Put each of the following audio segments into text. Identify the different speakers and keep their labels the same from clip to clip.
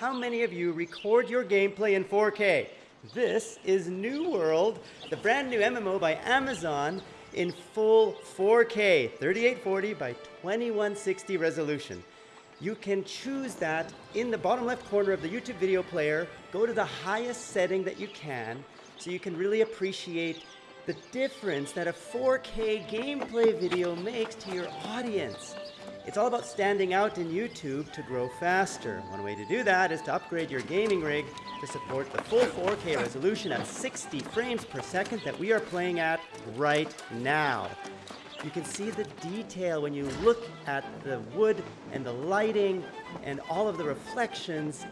Speaker 1: how many of you record your gameplay in 4K? This is New World, the brand new MMO by Amazon in full 4K, 3840 by 2160 resolution. You can choose that in the bottom left corner of the YouTube video player. Go to the highest setting that you can so you can really appreciate the difference that a 4K gameplay video makes to your audience. It's all about standing out in YouTube to grow faster. One way to do that is to upgrade your gaming rig to support the full 4K resolution at 60 frames per second that we are playing at right now. You can see the detail when you look at the wood and the lighting and all of the reflections.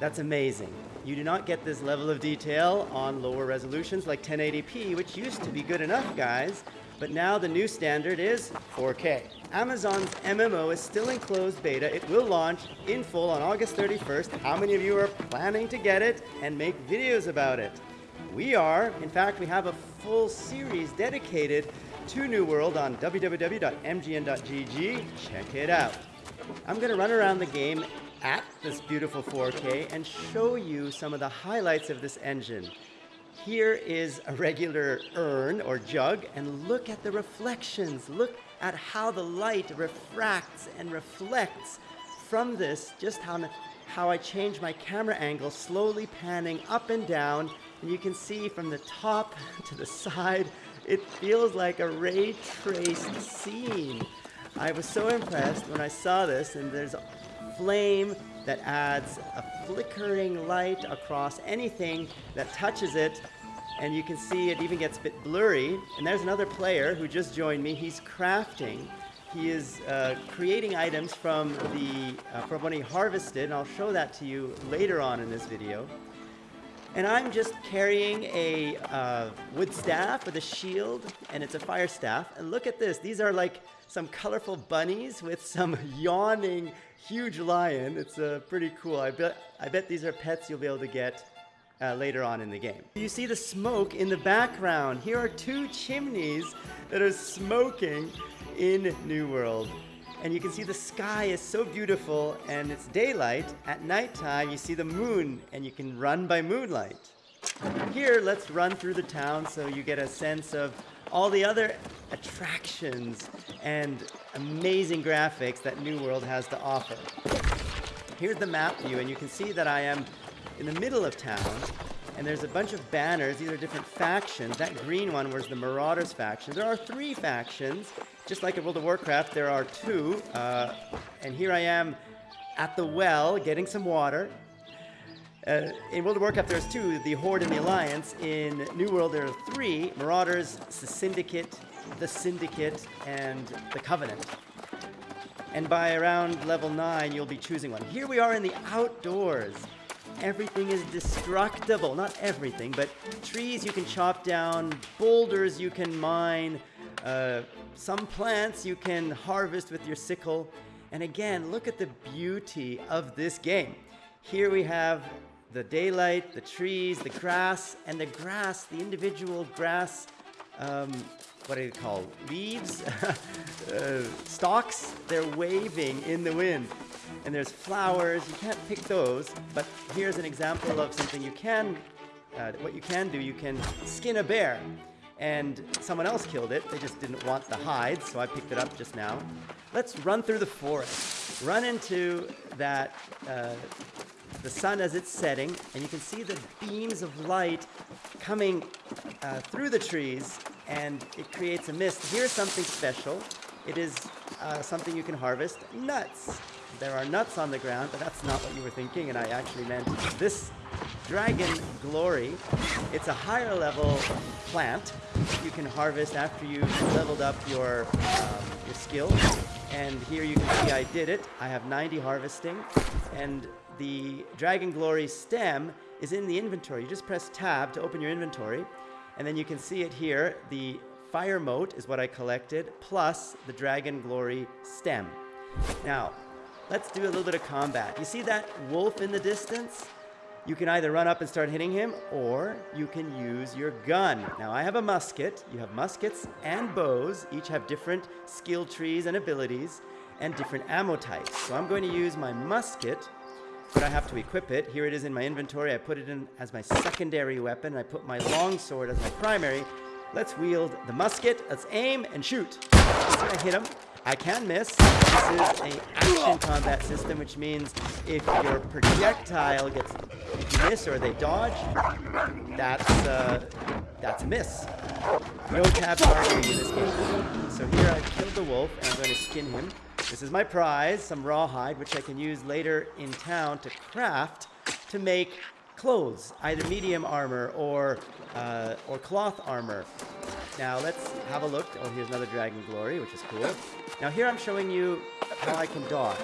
Speaker 1: That's amazing. You do not get this level of detail on lower resolutions like 1080p, which used to be good enough, guys. But now the new standard is 4K. Amazon's MMO is still in closed beta. It will launch in full on August 31st. How many of you are planning to get it and make videos about it? We are. In fact, we have a full series dedicated to New World on www.mgn.gg. Check it out. I'm going to run around the game at this beautiful 4K and show you some of the highlights of this engine. Here is a regular urn or jug, and look at the reflections. Look at how the light refracts and reflects from this, just how, how I change my camera angle, slowly panning up and down, and you can see from the top to the side, it feels like a ray traced scene. I was so impressed when I saw this, and there's a flame that adds a flickering light across anything that touches it. And you can see it even gets a bit blurry. And there's another player who just joined me. He's crafting. He is uh, creating items from, the, uh, from what he harvested, and I'll show that to you later on in this video. And I'm just carrying a uh, wood staff with a shield, and it's a fire staff. And look at this. These are like some colorful bunnies with some yawning huge lion. It's uh, pretty cool. I bet, I bet these are pets you'll be able to get uh, later on in the game. You see the smoke in the background. Here are two chimneys that are smoking in New World. And you can see the sky is so beautiful and it's daylight. At nighttime, you see the moon and you can run by moonlight. Here, let's run through the town so you get a sense of all the other attractions and amazing graphics that New World has to offer. Here's the map view, and you can see that I am in the middle of town, and there's a bunch of banners. These are different factions. That green one was the Marauders faction. There are three factions. Just like in World of Warcraft, there are two. Uh, and here I am at the well getting some water. Uh, in World of Warcraft, there's two, the Horde and the Alliance. In New World, there are three, Marauders, the Syndicate, the Syndicate, and the Covenant. And by around level 9, you'll be choosing one. Here we are in the outdoors. Everything is destructible. Not everything, but trees you can chop down, boulders you can mine, uh, some plants you can harvest with your sickle. And again, look at the beauty of this game. Here we have the daylight, the trees, the grass, and the grass, the individual grass, um, what do you call leaves, uh, stalks, they're waving in the wind. And there's flowers, you can't pick those, but here's an example of something you can, uh, what you can do, you can skin a bear. And someone else killed it, they just didn't want the hide, so I picked it up just now. Let's run through the forest, run into that uh, the sun as it's setting, and you can see the beams of light coming uh, through the trees, and it creates a mist. Here's something special. It is uh, something you can harvest, nuts. There are nuts on the ground, but that's not what you were thinking, and I actually meant this Dragon Glory. It's a higher level plant you can harvest after you've leveled up your, um, your skill. And here you can see I did it. I have 90 harvesting, and the Dragon Glory stem is in the inventory. You just press tab to open your inventory, and then you can see it here. The fire mote is what I collected, plus the Dragon Glory stem. Now, let's do a little bit of combat. You see that wolf in the distance? You can either run up and start hitting him, or you can use your gun. Now, I have a musket. You have muskets and bows. Each have different skill trees and abilities, and different ammo types. So I'm going to use my musket but I have to equip it. Here it is in my inventory. I put it in as my secondary weapon. I put my longsword as my primary. Let's wield the musket. Let's aim and shoot. I hit him. I can miss. This is an action combat system, which means if your projectile gets, if you miss or they dodge, that's uh, that's a miss. No tab targeting in this game. So here I've killed the wolf, and I'm going to skin him. This is my prize, some rawhide, which I can use later in town to craft to make clothes, either medium armor or, uh, or cloth armor. Now let's have a look. Oh, here's another Dragon Glory, which is cool. Now here I'm showing you how I can dodge.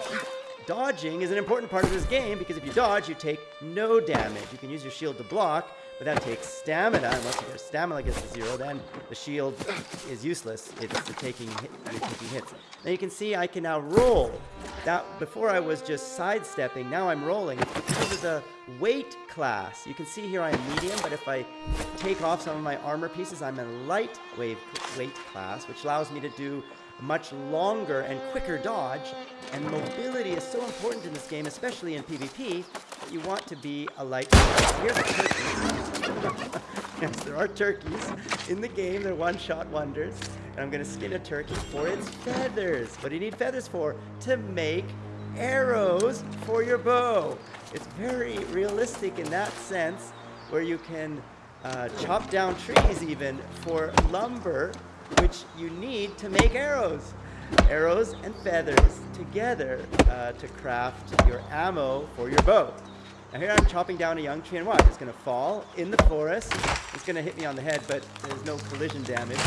Speaker 1: Dodging is an important part of this game because if you dodge, you take no damage. You can use your shield to block, but that takes stamina. Once your stamina gets to zero, then the shield is useless. It's taking hit, you're taking hits. Now you can see I can now roll. That before I was just sidestepping. Now I'm rolling. It's because of the weight class. You can see here I'm medium, but if I take off some of my armor pieces, I'm a light weight class, which allows me to do much longer and quicker dodge. And mobility is so important in this game, especially in PvP, that you want to be a light. Here's a turkey. yes, there are turkeys in the game. They're one-shot wonders. And I'm going to skin a turkey for its feathers. What do you need feathers for? To make arrows for your bow. It's very realistic in that sense, where you can uh, chop down trees even for lumber which you need to make arrows. Arrows and feathers together uh, to craft your ammo for your bow. Now here I'm chopping down a young tree and watch, it's gonna fall in the forest. It's gonna hit me on the head, but there's no collision damage.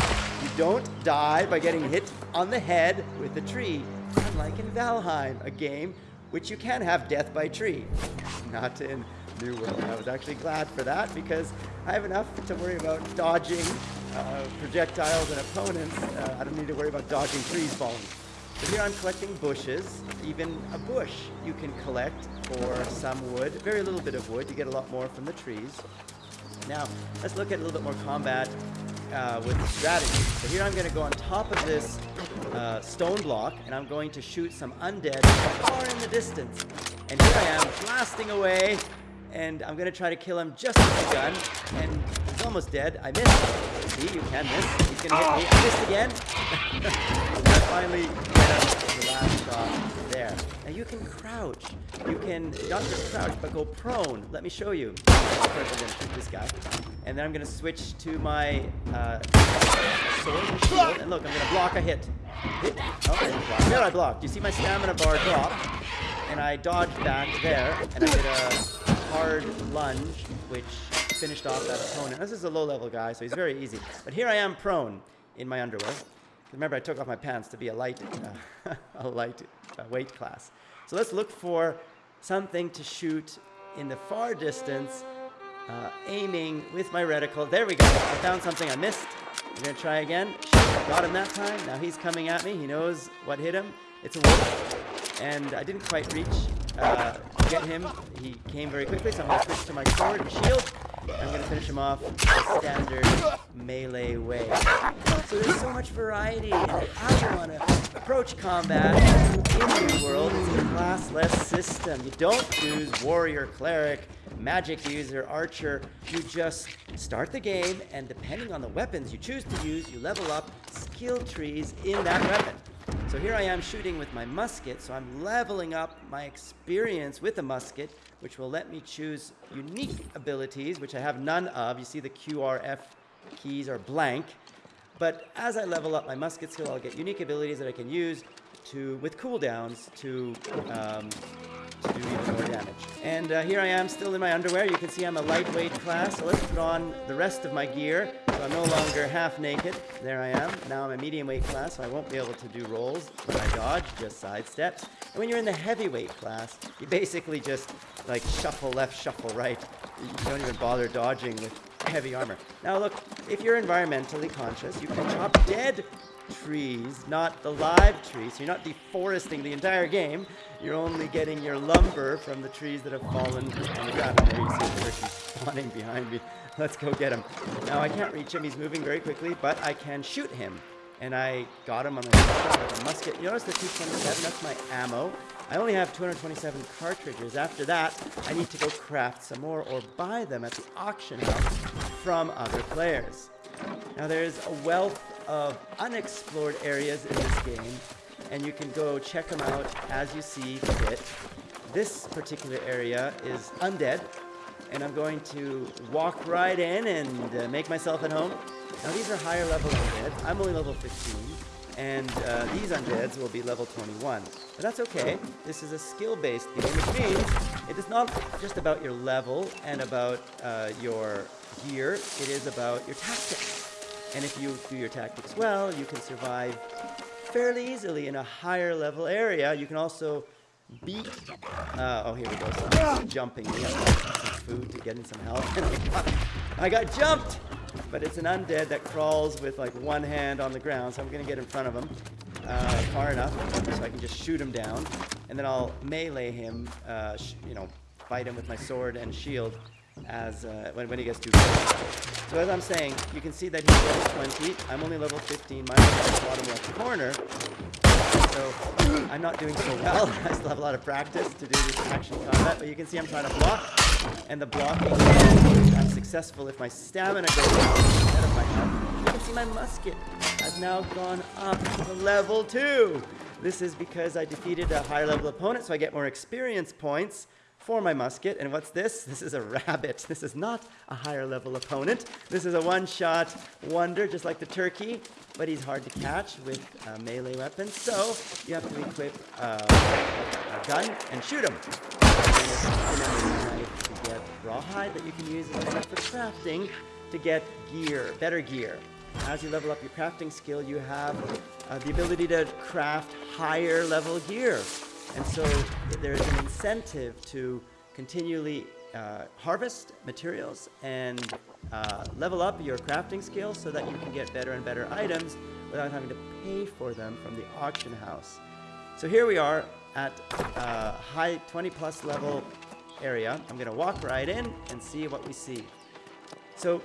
Speaker 1: You don't die by getting hit on the head with a tree, unlike in Valheim, a game which you can have death by tree. Not in New World. I was actually glad for that because I have enough to worry about dodging uh, projectiles and opponents. Uh, I don't need to worry about dodging trees falling. So here I'm collecting bushes, even a bush you can collect for some wood. Very little bit of wood, you get a lot more from the trees. Now, let's look at a little bit more combat uh, with strategy. So here I'm going to go on top of this uh, stone block, and I'm going to shoot some undead far in the distance. And here I am, blasting away, and I'm going to try to kill him just with the gun, and almost dead. I missed. See, you can miss. He's gonna hit me. I missed again. I finally the last shot there. Now you can crouch. You can not just crouch, but go prone. Let me show you. First, I'm gonna shoot this guy, and then I'm gonna switch to my uh, sword and shield. And look, I'm gonna block a hit. Hit. Oh, I didn't block. There, I blocked. You see my stamina bar drop, and I dodged back there, and I did a hard lunge, which finished off that opponent. This is a low-level guy, so he's very easy. But here I am prone in my underwear. Remember, I took off my pants to be a light, uh, a light uh, weight class. So let's look for something to shoot in the far distance, uh, aiming with my reticle. There we go. I found something I missed. I'm going to try again. Got him that time. Now he's coming at me. He knows what hit him. It's a wolf. And I didn't quite reach uh, get him. He came very quickly, so I'm going to switch to my sword and shield. I'm going to finish him off the standard melee way. So there's so much variety in how you want to approach combat in New World. It's a classless system. You don't choose warrior, cleric, magic user, archer. You just start the game, and depending on the weapons you choose to use, you level up skill trees in that weapon. So here I am shooting with my musket, so I'm leveling up my experience with a musket, which will let me choose unique abilities, which I have none of. You see the QRF keys are blank. But as I level up my musket skill, I'll get unique abilities that I can use to, with cooldowns to um, to do even more damage. And uh, here I am still in my underwear. You can see I'm a lightweight class. So let's put on the rest of my gear. So I'm no longer half naked. There I am. Now I'm a medium weight class, so I won't be able to do rolls when I dodge, just side steps. And when you're in the heavyweight class, you basically just like shuffle left, shuffle right. You don't even bother dodging with heavy armor. Now look, if you're environmentally conscious, you can chop dead trees, not the live trees. So you're not deforesting the entire game. You're only getting your lumber from the trees that have fallen on the ground. There you see the spawning behind me. Let's go get him. Now I can't reach him. He's moving very quickly, but I can shoot him. And I got him on the shot with a musket. You notice the 227? That's my ammo. I only have 227 cartridges. After that, I need to go craft some more or buy them at the auction house from other players. Now there's a wealth of unexplored areas in this game, and you can go check them out as you see fit. This particular area is undead, and I'm going to walk right in and uh, make myself at home. Now these are higher level undead. I'm only level 15 and uh, these undeads will be level 21. But that's okay. This is a skill-based game, which means it is not just about your level and about uh, your gear. It is about your tactics. And if you do your tactics well, you can survive fairly easily in a higher level area. You can also beat. Uh, oh, here we go. So jumping. We have some food to get in some health. I got jumped! But it's an undead that crawls with like one hand on the ground, so I'm gonna get in front of him uh, far enough so I can just shoot him down, and then I'll melee him, uh, you know, fight him with my sword and shield as uh, when, when he gets too close. So as I'm saying, you can see that he's level 20. I'm only level 15. Mine is in the bottom left corner. So I'm not doing so well. I still have a lot of practice to do this action combat, but you can see I'm trying to block and the blocking I'm successful if my stamina goes up instead of my health. You can see my musket has now gone up to level 2. This is because I defeated a higher level opponent, so I get more experience points for my musket. And what's this? This is a rabbit. This is not a higher level opponent. This is a one-shot wonder, just like the turkey, but he's hard to catch with uh, melee weapons. So you have to equip uh, a gun and shoot him rawhide that you can use as a for crafting to get gear, better gear. As you level up your crafting skill, you have uh, the ability to craft higher level gear. And so there's an incentive to continually uh, harvest materials and uh, level up your crafting skills so that you can get better and better items without having to pay for them from the auction house. So here we are at uh, high 20 plus level area. I'm to walk right in and see what we see. So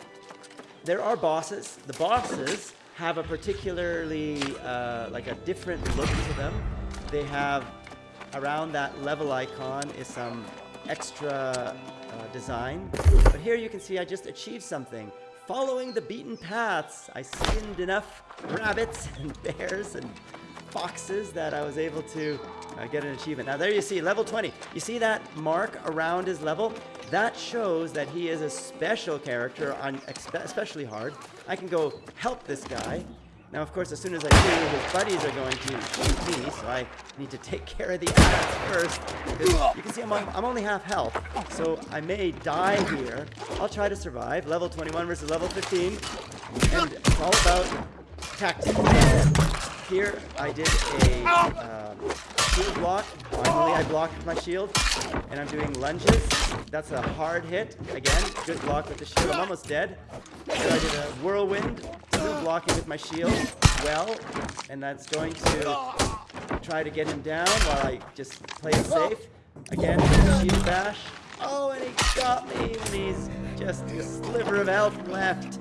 Speaker 1: there are bosses. The bosses have a particularly, uh, like a different look to them. They have, around that level icon is some extra uh, design. But here you can see I just achieved something. Following the beaten paths, I skinned enough rabbits and bears and foxes that I was able to uh, get an achievement. Now there you see, level 20. You see that mark around his level? That shows that he is a special character on especially hard. I can go help this guy. Now, of course, as soon as I do, his buddies are going to shoot me, so I need to take care of the ass first. You can see I'm, I'm only half health, so I may die here. I'll try to survive. Level 21 versus level 15. And it's all about tactics. Here, I did a uh, shield block. Finally, I blocked my shield, and I'm doing lunges. That's a hard hit. Again, good block with the shield. I'm almost dead. Then I did a whirlwind, still blocking with my shield well, and that's going to try to get him down while I just play it safe. Again, shield bash. Oh, and he got me, and he's just a sliver of health left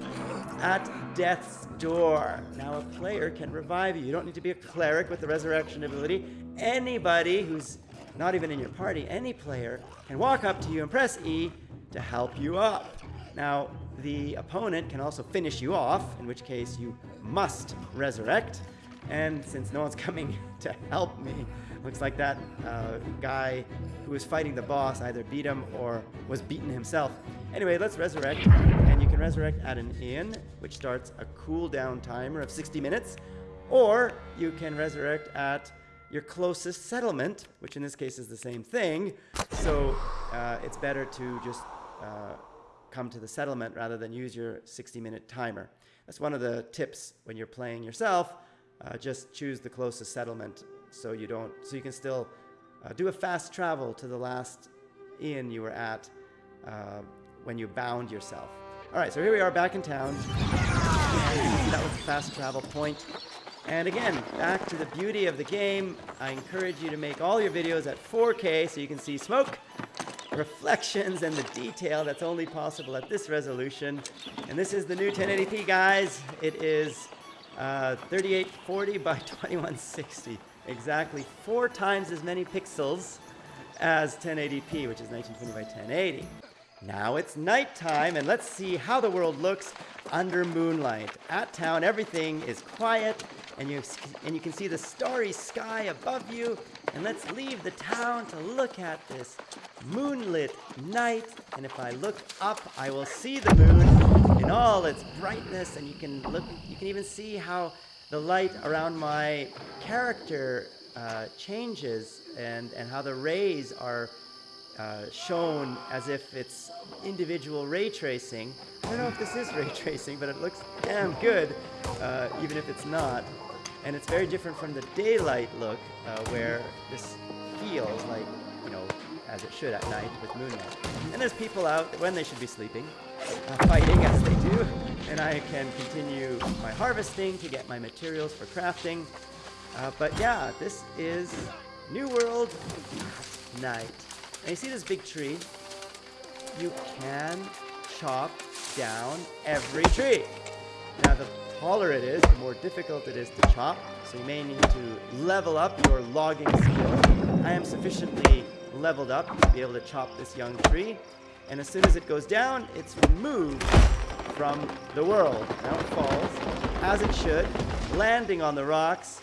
Speaker 1: at death's door. Now a player can revive you. You don't need to be a cleric with the resurrection ability. Anybody who's not even in your party, any player, can walk up to you and press E to help you up. Now, the opponent can also finish you off, in which case you must resurrect. And since no one's coming to help me, looks like that uh, guy who was fighting the boss either beat him or was beaten himself. Anyway, let's resurrect. Can resurrect at an inn, which starts a cooldown timer of 60 minutes. Or you can resurrect at your closest settlement, which in this case is the same thing. So uh, it's better to just uh, come to the settlement rather than use your 60 minute timer. That's one of the tips when you're playing yourself. Uh, just choose the closest settlement so you don't, so you can still uh, do a fast travel to the last inn you were at uh, when you bound yourself. All right, so here we are back in town. That was the fast travel point. And again, back to the beauty of the game. I encourage you to make all your videos at 4K so you can see smoke, reflections, and the detail that's only possible at this resolution. And this is the new 1080p, guys. It is uh, 3840 by 2160. exactly four times as many pixels as 1080p, which is 1920 by 1080. Now it's nighttime, and let's see how the world looks under moonlight. At town, everything is quiet, and you, and you can see the starry sky above you. And let's leave the town to look at this moonlit night. And if I look up, I will see the moon in all its brightness, and you can look. You can even see how the light around my character uh, changes, and and how the rays are uh, shown as if it's individual ray tracing. I don't know if this is ray tracing, but it looks damn good, uh, even if it's not. And it's very different from the daylight look, uh, where this feels like, you know, as it should at night with moonlight. And there's people out when they should be sleeping, uh, fighting as they do, and I can continue my harvesting to get my materials for crafting. Uh, but yeah, this is New World night. And you see this big tree? You can chop down every tree. Now, the taller it is, the more difficult it is to chop, so you may need to level up your logging skill. I am sufficiently leveled up to be able to chop this young tree, and as soon as it goes down, it's removed from the world. Now it falls, as it should, landing on the rocks,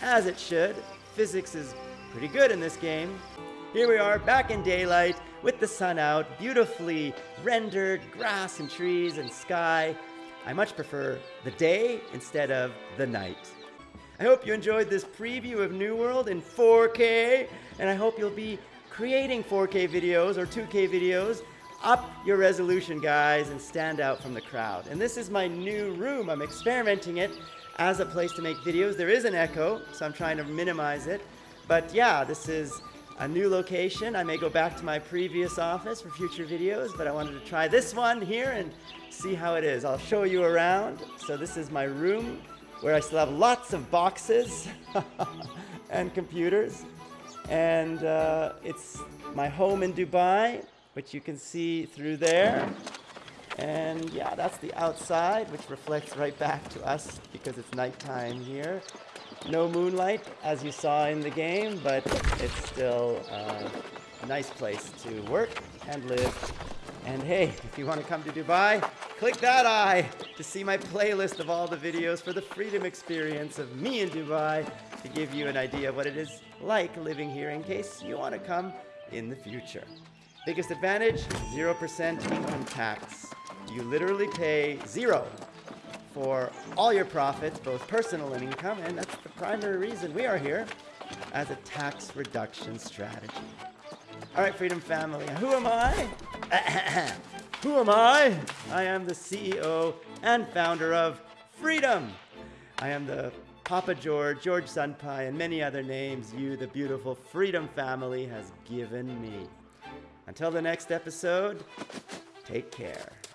Speaker 1: as it should. Physics is pretty good in this game. Here we are back in daylight with the sun out, beautifully rendered grass and trees and sky. I much prefer the day instead of the night. I hope you enjoyed this preview of New World in 4K, and I hope you'll be creating 4K videos or 2K videos. Up your resolution, guys, and stand out from the crowd. And this is my new room. I'm experimenting it as a place to make videos. There is an echo, so I'm trying to minimize it. But yeah, this is a new location. I may go back to my previous office for future videos, but I wanted to try this one here and see how it is. I'll show you around. So this is my room where I still have lots of boxes and computers. And uh, it's my home in Dubai, which you can see through there. And yeah, that's the outside, which reflects right back to us because it's nighttime here. No moonlight, as you saw in the game, but it's still uh, a nice place to work and live. And hey, if you want to come to Dubai, click that eye to see my playlist of all the videos for the freedom experience of me in Dubai to give you an idea of what it is like living here in case you want to come in the future. Biggest advantage, 0% income tax. You literally pay zero for all your profits, both personal and income, and that's the primary reason we are here as a tax reduction strategy. All right, Freedom Family, who am I? who am I? I am the CEO and founder of Freedom. I am the Papa George, George Sunpai, and many other names you, the beautiful Freedom Family, has given me. Until the next episode, take care.